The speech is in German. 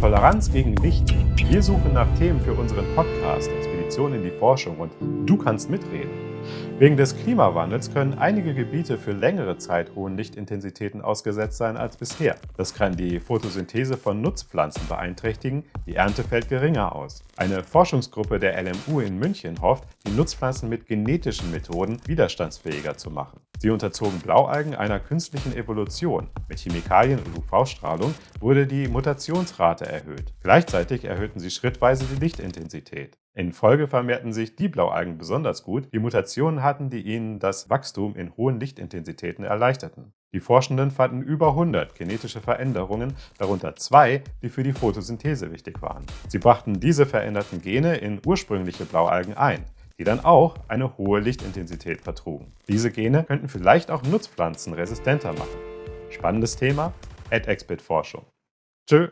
Toleranz gegen Licht. Wir suchen nach Themen für unseren Podcast Expedition in die Forschung und du kannst mitreden. Wegen des Klimawandels können einige Gebiete für längere Zeit hohen Lichtintensitäten ausgesetzt sein als bisher. Das kann die Photosynthese von Nutzpflanzen beeinträchtigen, die Ernte fällt geringer aus. Eine Forschungsgruppe der LMU in München hofft, die Nutzpflanzen mit genetischen Methoden widerstandsfähiger zu machen. Sie unterzogen Blaualgen einer künstlichen Evolution. Mit Chemikalien und UV-Strahlung wurde die Mutationsrate erhöht. Gleichzeitig erhöhten sie schrittweise die Lichtintensität. In Folge vermehrten sich die Blaualgen besonders gut, die Mutationen hatten, die ihnen das Wachstum in hohen Lichtintensitäten erleichterten. Die Forschenden fanden über 100 genetische Veränderungen, darunter zwei, die für die Photosynthese wichtig waren. Sie brachten diese veränderten Gene in ursprüngliche Blaualgen ein die dann auch eine hohe Lichtintensität vertrugen. Diese Gene könnten vielleicht auch Nutzpflanzen resistenter machen. Spannendes Thema? AdExpert Forschung. Tschö!